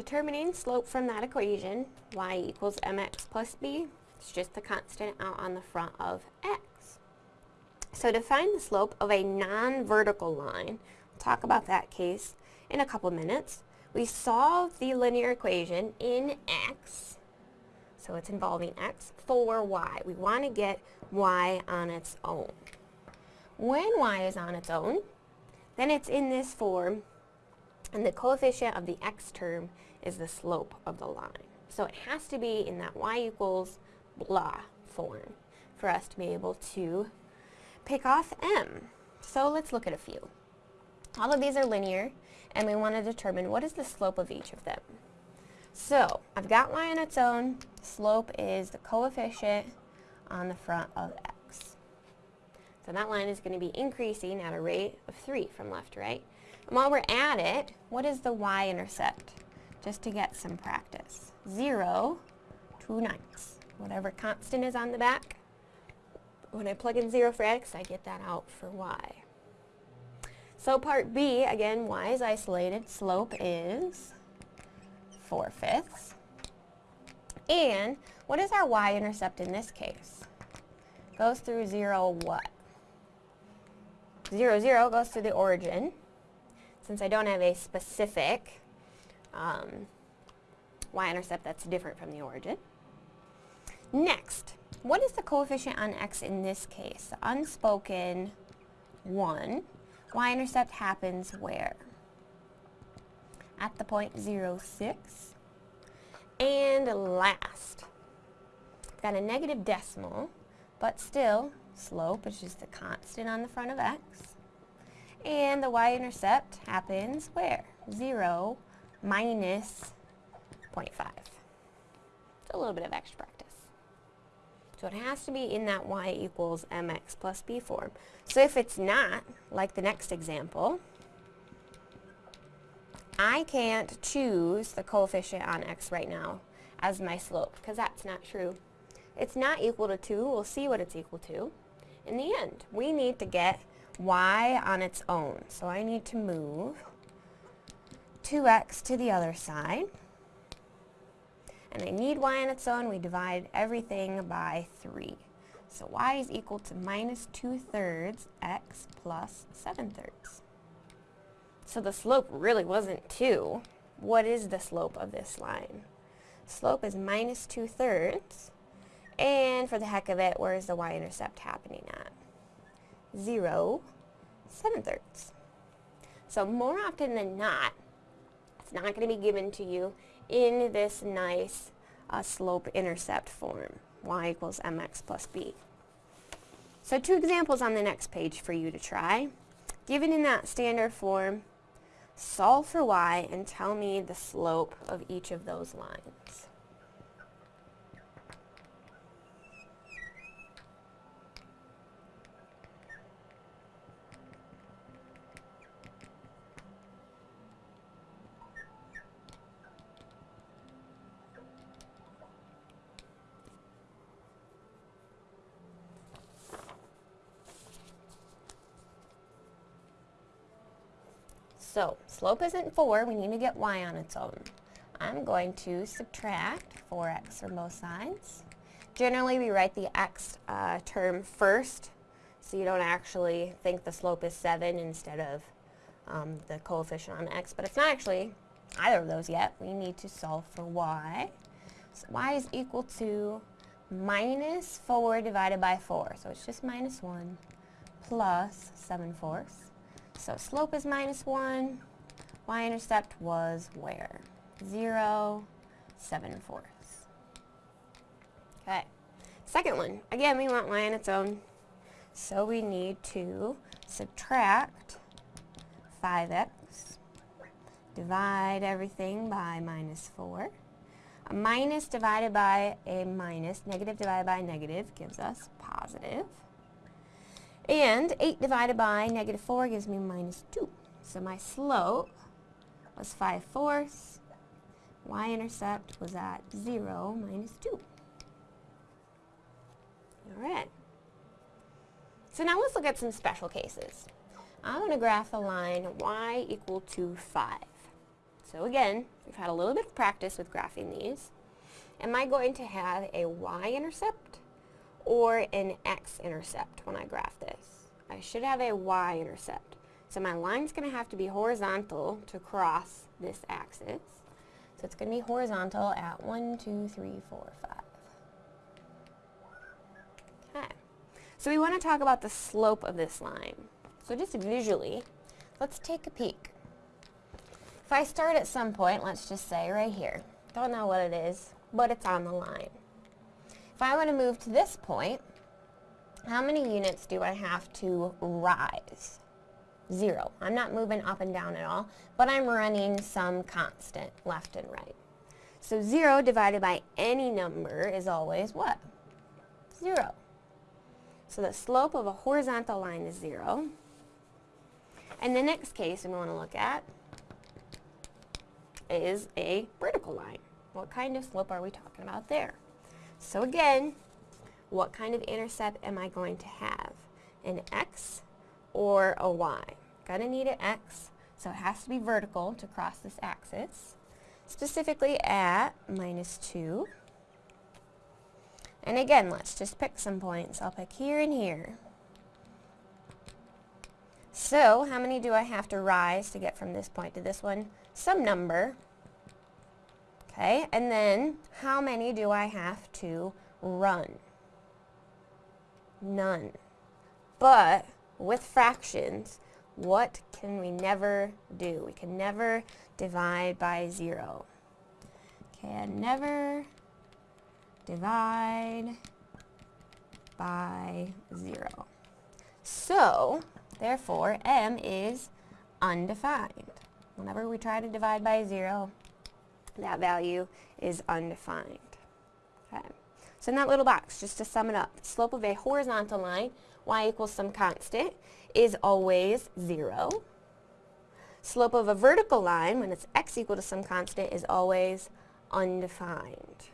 Determining slope from that equation, y equals mx plus b, it's just the constant out on the front of x. So to find the slope of a non-vertical line, we'll talk about that case in a couple minutes. We solve the linear equation in x, so it's involving x, for y. We want to get y on its own. When y is on its own, then it's in this form, and the coefficient of the x term is the slope of the line. So it has to be in that y equals blah form for us to be able to pick off m. So let's look at a few. All of these are linear, and we want to determine what is the slope of each of them. So I've got y on its own. Slope is the coefficient on the front of x. So that line is going to be increasing at a rate of 3 from left to right. And while we're at it, what is the y-intercept? Just to get some practice. 0, 2 ninths. Whatever constant is on the back, when I plug in 0 for x, I get that out for y. So part B, again, y is isolated. Slope is 4 fifths. And what is our y-intercept in this case? Goes through 0 what? 0, 0 goes through the origin. Since I don't have a specific um, y-intercept that's different from the origin. Next, what is the coefficient on x in this case? Unspoken 1. Y-intercept happens where? At the point 0, 6. And last, got a negative decimal, but still, slope is just a constant on the front of x. And the y-intercept happens where? 0 minus 0.5. It's a little bit of extra practice. So it has to be in that y equals mx plus b form. So if it's not, like the next example, I can't choose the coefficient on x right now as my slope, because that's not true. It's not equal to 2. We'll see what it's equal to. In the end, we need to get y on its own. So I need to move 2x to the other side and I need y on its own, we divide everything by 3. So y is equal to minus 2 thirds x plus 7 thirds. So the slope really wasn't 2. What is the slope of this line? Slope is minus 2 thirds. And for the heck of it, where is the y-intercept happening at? 0, 7 thirds. So more often than not, it's not going to be given to you in this nice uh, slope-intercept form, y equals mx plus b. So two examples on the next page for you to try. Given in that standard form, solve for y and tell me the slope of each of those lines. So slope isn't 4, we need to get y on its own. I'm going to subtract 4x from both sides. Generally we write the x uh, term first, so you don't actually think the slope is 7 instead of um, the coefficient on x, but it's not actually either of those yet. We need to solve for y. So y is equal to minus 4 divided by 4, so it's just minus 1 plus 7 fourths. So slope is minus 1. Y-intercept was where? 0, 7 fourths. Okay. Second one. Again, we want y on its own. So we need to subtract 5x, divide everything by minus 4. A minus divided by a minus, negative divided by negative gives us positive. And 8 divided by negative 4 gives me minus 2. So my slope was 5 fourths. Y-intercept was at 0 minus 2. Alright. So now let's look at some special cases. I'm going to graph the line y equal to 5. So again, we've had a little bit of practice with graphing these. Am I going to have a y-intercept or an x-intercept when I graph this? I should have a y-intercept. So my line's going to have to be horizontal to cross this axis. So it's going to be horizontal at 1, 2, 3, 4, 5. Okay. So we want to talk about the slope of this line. So just visually, let's take a peek. If I start at some point, let's just say right here, don't know what it is, but it's on the line. If I want to move to this point, how many units do I have to rise? Zero. I'm not moving up and down at all, but I'm running some constant left and right. So zero divided by any number is always what? Zero. So the slope of a horizontal line is zero. And the next case we want to look at is a vertical line. What kind of slope are we talking about there? So again, what kind of intercept am I going to have? An x or a y? Gonna need an x, so it has to be vertical to cross this axis, specifically at minus 2. And again, let's just pick some points. I'll pick here and here. So, how many do I have to rise to get from this point to this one? Some number. Okay, and then how many do I have to run? None. But with fractions, what can we never do? We can never divide by zero. Can never divide by zero. So, therefore, m is undefined. Whenever we try to divide by zero, that value is undefined. Okay. So in that little box, just to sum it up, slope of a horizontal line, y equals some constant, is always 0. Slope of a vertical line, when it's x equal to some constant, is always undefined.